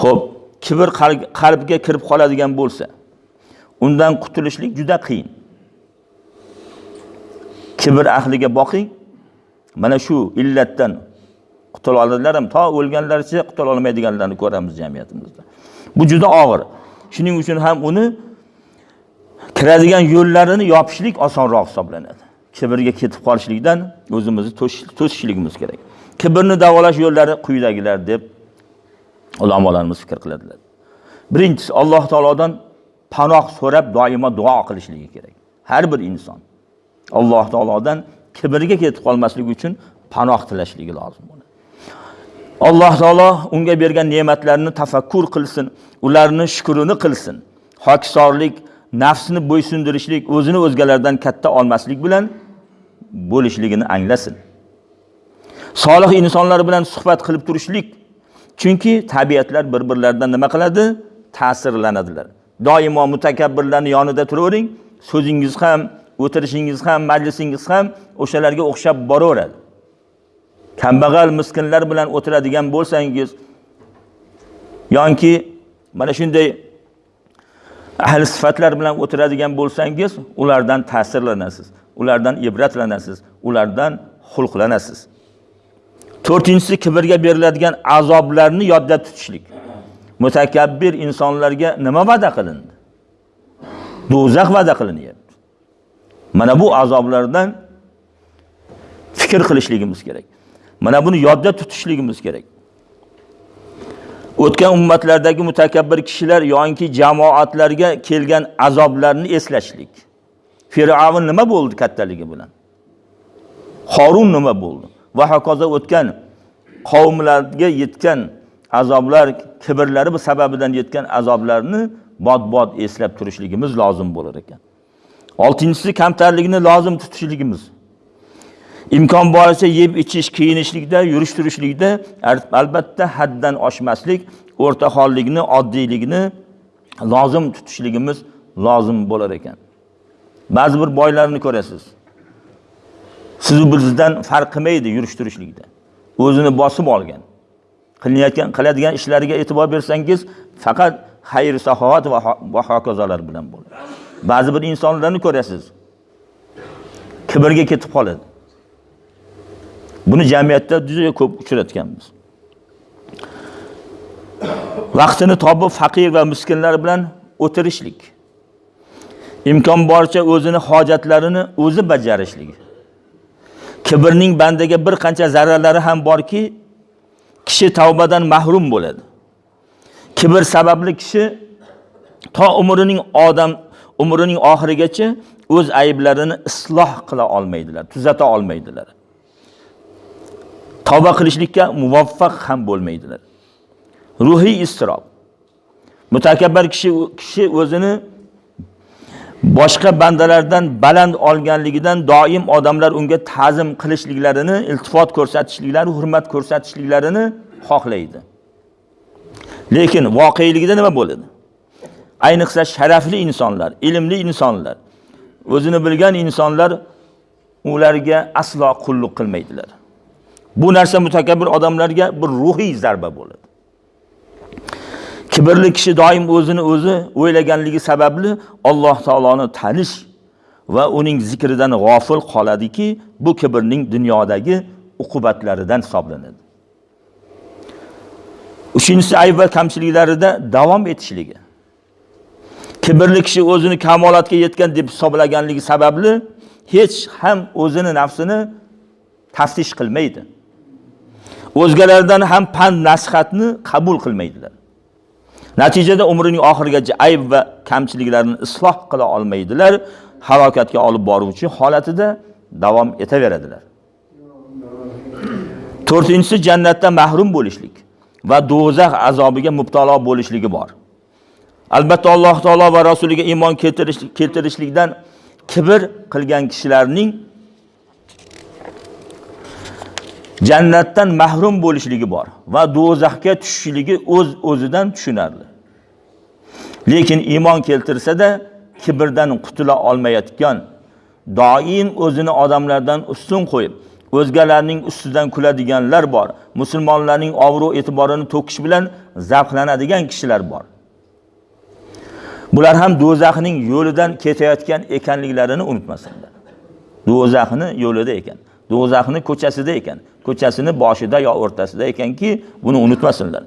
Xo'p, kibr qalbga kirib qoladigan bo'lsa, undan qutulishlik juda qiyin. Kibr ahliga boqing. Mana shu illatdan qutula oladilar ham to o'lganlaricha qutula olmaydiganlarni ko'ramiz jamiyatimizda. Bu juda og'ir. Shuning uchun ham uni kiradigan yo'llarini yopishlik osonroq hisoblanadi. Kibrga ketib qolishlikdan o'zimizni to'sishligimiz kerak. Kibrni davolash yo'llari quyidagilar deb ulamolarimiz fikr qiladilar. Birinchisi Alloh taolodan panoh so'rab doimo duo qilishligi kerak. Har bir inson Alloh taolodan kibrga ketib qolmasligi uchun panoh tilashligi lozim bo'ladi. Alloh taolo unga bergan ne'matlarini tafakkur qilsin, ularni shukrini qilsin. Hokisorlik, nafsini bo'ysundirishlik, o'zini o'zgalardan katta olmaslik bilan bo'lishligini anglasin. Solih insonlar bilan suhbat qilib turishlik, chunki tabiatlar bir-birlaridan nima qiladi? Ta'sirlanadilar. Doimo mutakabbirlarning yonida turavering, so'zingiz ham, o'tirishingiz ham, majlisingiz ham o'shalarga o'xshab boraveradi. Kambag'al miskinlar bilan o'tiradigan bo'lsangiz yoki mana shunday ahli sifatlar bilan o'tiradigan bo'lsangiz, ulardan ta'sirlanasiz, ulardan ibratlanasiz, ulardan xulqlanasiz. To'rtinchisi kibrga beriladigan azoblarni yodda tutishlik. Mutakabbir insonlarga nima va'da qilindi? Do'zax va'da qilinyapti. Mana bu azoblardan fikr qilishligimiz kerak. Mana buni yodda tutishligimiz kerak. O'tgan ummatlardagi mutakabbir kishilar yoki jamoatlarga kelgan azoblarni eslashlik. Fir'avn nima bo'ldi kattaligi bilan? Qorun nima bo'ldi? Va hokazo o'tgan qavmlarga yetgan azoblar, kibrlari bu sababidan yetgan azoblarni bot bot eslab turishligimiz lozim bo'lar ekan. Oltinchisi kamtarlikni lozim tutishligimiz. imkon boricha yeb ichish, kiyinishlikda, yurish turishlikda albatta haddan oshmaslik, o'rta hollikni, oddiylikni lozim tutishligimiz lozim bo'lar ekan. Ba'zi bir boylarni ko'rasiz. Siz bizdan farq qilmaydi yurish turishlikda. O'zini bosib olgan. Qilinayotgan, qiladigan ishlariga e'tibor bersangiz, faqat xayr saxovat va hokazolar bilan bo'ladi. Ba'zi bir insonlarni ko'rasiz. Kibrga ketib qoladi. Buni jamiyatda juda ko'p uchratganmiz. Vaqtini topib faqir va miskinlar bilan o'tirishlik. Imkon boricha o'zini hojatlarini o'zi bajarishligi. Kibrning bandaga bir qancha zararlari ham borki, kishi tavbadan mahrum bo'ladi. Kibr sababli kishi to umrining odam umrining oxirigacha o'z ayblarini isloh qila olmaydilar, tuzata olmaydilar. tavba qilishlikka muvaffaq ham bo'lmaydilar. Ruhiy istirob. Mutakabbir kishi kishi o'zini boshqa bandalardan baland olganligidan doim odamlar unga ta'zim qilishliklarini, iltifot ko'rsatishliklari, hurmat ko'rsatishliklarini xohlaydi. Lekin voqeligida nima bo'ladi? Ayniqsa sharafli insonlar, ilmli insonlar, o'zini bilgan insonlar ularga aslo qulluq qilmaydilar. Bu narsa mutakabbir odamlarga bir ruhiy zarba bo'ladi. Kibrli kishi doim o'zini o'zi o'ylaganligi sababli Alloh taoloni tanish va uning zikridan g'ofil qoladiki, bu kibrning dunyodagi uqubatlaridan hisoblanadi. Uchinchisi ayb va kamchiliklarida davom etishligi. Kibrli kishi o'zini kamolatga yetgan deb hisoblaganligi sababli hech ham o'zini nafsini taftish qilmaydi. o'zgalardan ham pand nasihatni qabul qilmaydilar. Natijada umrining oxirigacha ayb va kamchiliklarni isloh qila olmaydilar, halokatga olib boruvchi holatida davom etaveradilar. To'rtinchisi jannatdan mahrum bo'lishlik va do'zax azobiga mubtalo bo'lishligi bor. Albatta Alloh taolo va rasuliga iymon keltirishlikdan kibr qilgan kishilarning jannatdan mahrum bo'lishligi bor va do'zaxga tushishligi o'z o'zidan tushunarli. Lekin iymon keltirsa-da kibrdan qutula olmayotgan, doim o'zini odamlardan ustun qo'yib, o'zgalarning ustidan kuladiganlar bor. Musulmonlarning obro' e'tiborini to'kish bilan zavqlanadigan kishilar bor. Bular ham do'zaxning yo'lidan ketayotgan ekanliklarini unutmasinlar. do'zaxni yo'lida ekan. Do'zaxni ko'chasida ekan. Ko'chasini boshida yo o'rtasida ekanki, buni unutmasinlar.